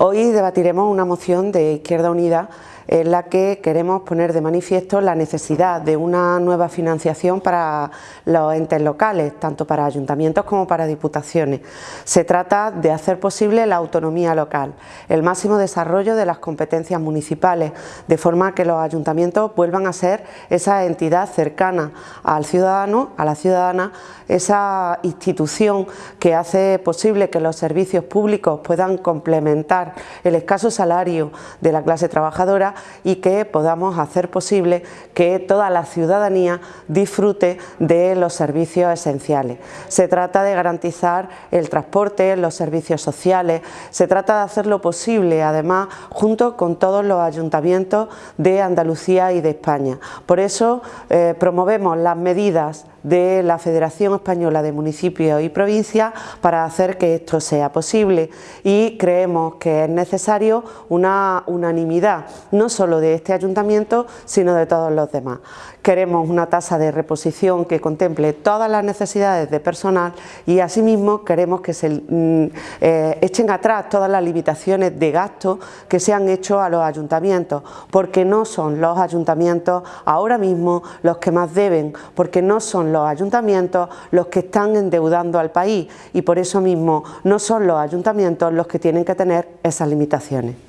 Hoy debatiremos una moción de Izquierda Unida en la que queremos poner de manifiesto la necesidad de una nueva financiación para los entes locales, tanto para ayuntamientos como para diputaciones. Se trata de hacer posible la autonomía local, el máximo desarrollo de las competencias municipales, de forma que los ayuntamientos vuelvan a ser esa entidad cercana al ciudadano, a la ciudadana, esa institución que hace posible que los servicios públicos puedan complementar el escaso salario de la clase trabajadora y que podamos hacer posible que toda la ciudadanía disfrute de los servicios esenciales. Se trata de garantizar el transporte, los servicios sociales, se trata de hacerlo posible además junto con todos los ayuntamientos de Andalucía y de España. Por eso eh, promovemos las medidas de la Federación Española de Municipios y Provincias para hacer que esto sea posible y creemos que es necesario una unanimidad, no solo de este ayuntamiento, sino de todos los demás. Queremos una tasa de reposición que contemple todas las necesidades de personal y asimismo queremos que se mm, eh, echen atrás todas las limitaciones de gasto que se han hecho a los ayuntamientos, porque no son los ayuntamientos ahora mismo los que más deben, porque no son los ayuntamientos los que están endeudando al país y por eso mismo no son los ayuntamientos los que tienen que tener esas limitaciones.